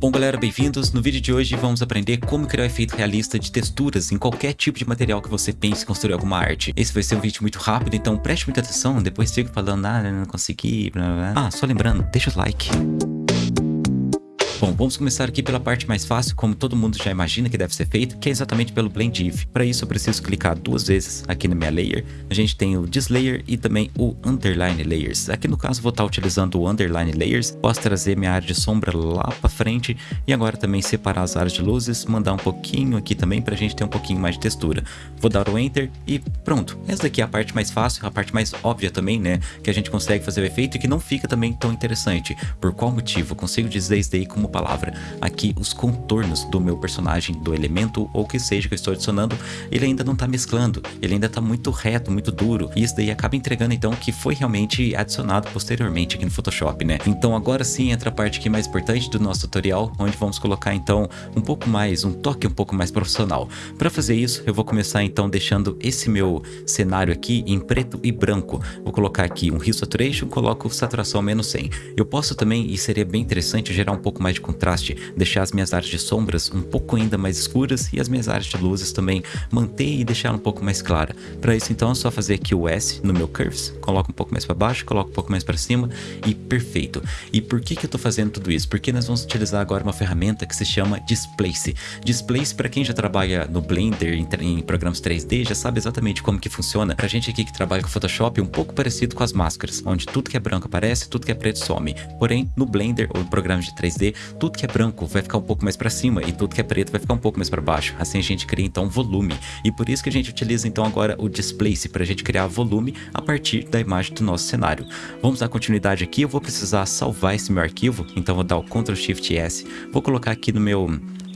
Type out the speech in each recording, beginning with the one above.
Bom galera, bem-vindos. No vídeo de hoje vamos aprender como criar um efeito realista de texturas em qualquer tipo de material que você pense construir alguma arte. Esse vai ser um vídeo muito rápido, então preste muita atenção, depois fica falando, ah, não consegui, blá, blá. Ah, só lembrando, deixa o like. Bom, vamos começar aqui pela parte mais fácil, como todo mundo já imagina que deve ser feito, que é exatamente pelo Blend If. Para isso eu preciso clicar duas vezes aqui na minha layer. A gente tem o This Layer e também o Underline Layers. Aqui no caso vou estar utilizando o Underline Layers. Posso trazer minha área de sombra lá para frente e agora também separar as áreas de luzes, mandar um pouquinho aqui também para a gente ter um pouquinho mais de textura. Vou dar o Enter e pronto. Essa daqui é a parte mais fácil, a parte mais óbvia também, né? Que a gente consegue fazer o efeito e que não fica também tão interessante. Por qual motivo? Eu consigo dizer isso daí como palavra aqui os contornos do meu personagem, do elemento ou que seja que eu estou adicionando, ele ainda não está mesclando, ele ainda está muito reto, muito duro, e isso daí acaba entregando então que foi realmente adicionado posteriormente aqui no Photoshop, né? Então agora sim entra a parte aqui mais importante do nosso tutorial, onde vamos colocar então um pouco mais, um toque um pouco mais profissional. Para fazer isso, eu vou começar então deixando esse meu cenário aqui em preto e branco. Vou colocar aqui um Hue Saturation, coloco saturação menos 100. Eu posso também, e seria bem interessante, gerar um pouco mais de contraste contraste, deixar as minhas áreas de sombras um pouco ainda mais escuras e as minhas áreas de luzes também manter e deixar um pouco mais clara. Para isso então é só fazer aqui o S no meu Curves, coloco um pouco mais para baixo, coloco um pouco mais para cima e perfeito. E por que que eu estou fazendo tudo isso? Porque nós vamos utilizar agora uma ferramenta que se chama Displace. Displace para quem já trabalha no Blender, em, em programas 3D, já sabe exatamente como que funciona. Pra gente aqui que trabalha com Photoshop, um pouco parecido com as máscaras, onde tudo que é branco aparece, tudo que é preto some. Porém, no Blender ou em programas de 3D, tudo que é branco vai ficar um pouco mais para cima e tudo que é preto vai ficar um pouco mais para baixo. Assim a gente cria então volume. E por isso que a gente utiliza então agora o Displace para a gente criar volume a partir da imagem do nosso cenário. Vamos dar continuidade aqui, eu vou precisar salvar esse meu arquivo, então vou dar o Ctrl Shift S, vou colocar aqui no meu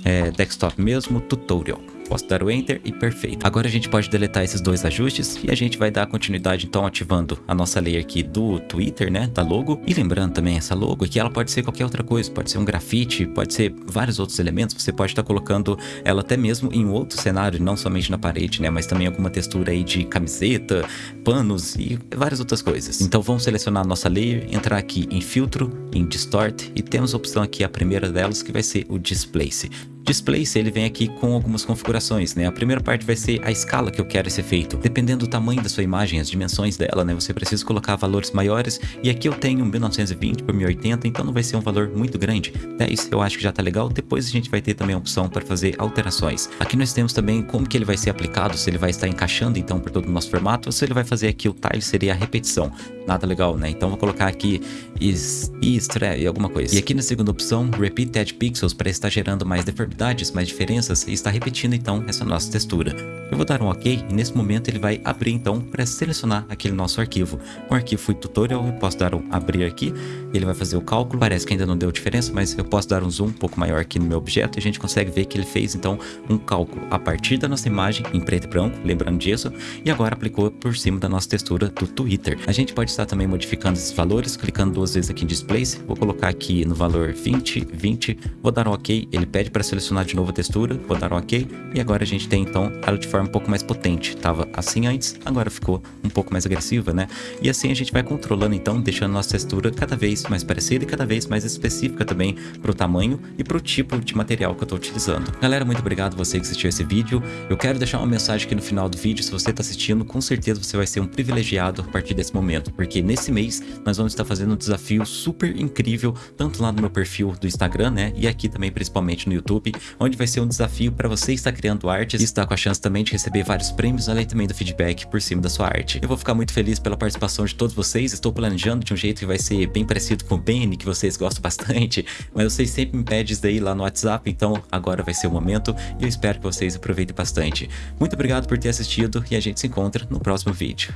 é, desktop mesmo, tutorial posso dar o Enter e perfeito. Agora a gente pode deletar esses dois ajustes e a gente vai dar continuidade então ativando a nossa layer aqui do Twitter, né, da logo. E lembrando também essa logo aqui, ela pode ser qualquer outra coisa, pode ser um grafite, pode ser vários outros elementos, você pode estar colocando ela até mesmo em outro cenário, não somente na parede, né, mas também alguma textura aí de camiseta, panos e várias outras coisas. Então vamos selecionar a nossa layer, entrar aqui em filtro, em distort e temos a opção aqui, a primeira delas, que vai ser o displace. Displace ele vem aqui com algumas configurações, né? A primeira parte vai ser a escala que eu quero esse efeito. Dependendo do tamanho da sua imagem, as dimensões dela, né? Você precisa colocar valores maiores e aqui eu tenho 1920 por 1080, então não vai ser um valor muito grande. 10 eu acho que já tá legal, depois a gente vai ter também a opção para fazer alterações. Aqui nós temos também como que ele vai ser aplicado, se ele vai estar encaixando então por todo o nosso formato, ou se ele vai fazer aqui o tile seria a repetição. Nada legal, né? Então vou colocar aqui e alguma coisa. E aqui na segunda opção, repeat add pixels para estar gerando mais mais diferenças e está repetindo então essa nossa textura. Eu vou dar um OK e nesse momento ele vai abrir então para selecionar aquele nosso arquivo. O arquivo foi tutorial, eu posso dar um abrir aqui, ele vai fazer o cálculo, parece que ainda não deu diferença, mas eu posso dar um zoom um pouco maior aqui no meu objeto e a gente consegue ver que ele fez então um cálculo a partir da nossa imagem em preto e branco, lembrando disso, e agora aplicou por cima da nossa textura do Twitter. A gente pode estar também modificando esses valores, clicando duas vezes aqui em Displace, vou colocar aqui no valor 20, 20, vou dar um OK, ele pede para selecionar de novo a textura, vou dar um OK, e agora a gente tem então ela de forma um pouco mais potente. Tava assim antes, agora ficou um pouco mais agressiva, né? E assim a gente vai controlando então, deixando nossa textura cada vez mais parecida e cada vez mais específica também pro tamanho e pro tipo de material que eu tô utilizando. Galera, muito obrigado você que assistiu esse vídeo. Eu quero deixar uma mensagem aqui no final do vídeo, se você tá assistindo, com certeza você vai ser um privilegiado a partir desse momento, porque nesse mês nós vamos estar fazendo um desafio super incrível, tanto lá no meu perfil do Instagram, né? E aqui também principalmente no YouTube, onde vai ser um desafio para você estar criando artes e estar com a chance também de receber vários prêmios, além também do feedback por cima da sua arte. Eu vou ficar muito feliz pela participação de todos vocês, estou planejando de um jeito que vai ser bem parecido com o Benny, que vocês gostam bastante, mas vocês sempre me pedem isso daí lá no WhatsApp, então agora vai ser o momento e eu espero que vocês aproveitem bastante. Muito obrigado por ter assistido e a gente se encontra no próximo vídeo.